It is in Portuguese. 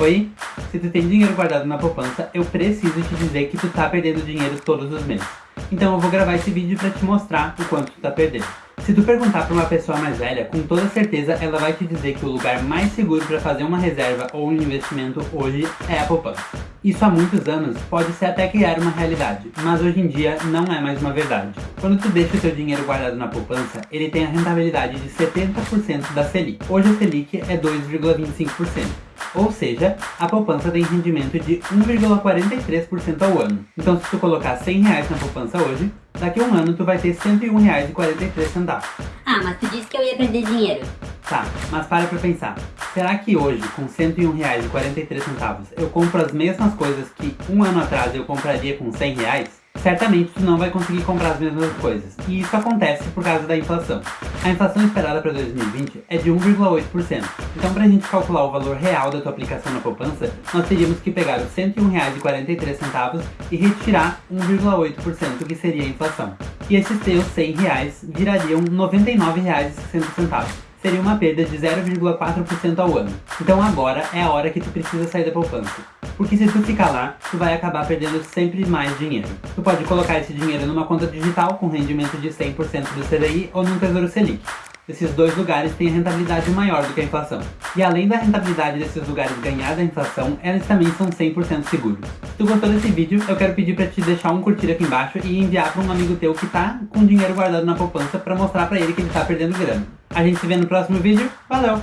Oi? Se tu tem dinheiro guardado na poupança, eu preciso te dizer que tu tá perdendo dinheiro todos os meses. Então eu vou gravar esse vídeo pra te mostrar o quanto tu tá perdendo. Se tu perguntar pra uma pessoa mais velha, com toda certeza ela vai te dizer que o lugar mais seguro para fazer uma reserva ou um investimento hoje é a poupança. Isso há muitos anos pode ser até criar uma realidade, mas hoje em dia não é mais uma verdade. Quando tu deixa o teu dinheiro guardado na poupança, ele tem a rentabilidade de 70% da Selic. Hoje a Selic é 2,25%. Ou seja, a poupança tem rendimento de 1,43% ao ano. Então se tu colocar 100 reais na poupança hoje, daqui a um ano tu vai ter 101 reais e 43 centavos. Ah, mas tu disse que eu ia perder dinheiro. Tá, mas para pra pensar. Será que hoje, com 101 reais e 43 centavos, eu compro as mesmas coisas que um ano atrás eu compraria com 100 reais? Certamente tu não vai conseguir comprar as mesmas coisas, e isso acontece por causa da inflação. A inflação esperada para 2020 é de 1,8%, então para a gente calcular o valor real da tua aplicação na poupança, nós teríamos que pegar os R$ 101,43 e retirar 1,8% que seria a inflação. E esses teus 100 reais virariam R$ 99,60 seria uma perda de 0,4% ao ano. Então agora é a hora que tu precisa sair da poupança. Porque se tu ficar lá, tu vai acabar perdendo sempre mais dinheiro. Tu pode colocar esse dinheiro numa conta digital com rendimento de 100% do CDI ou num Tesouro Selic. Esses dois lugares têm rentabilidade maior do que a inflação. E além da rentabilidade desses lugares ganhar da inflação, eles também são 100% seguros. Se tu gostou desse vídeo, eu quero pedir para te deixar um curtir aqui embaixo e enviar para um amigo teu que tá com dinheiro guardado na poupança para mostrar para ele que ele tá perdendo grana. A gente se vê no próximo vídeo. Valeu!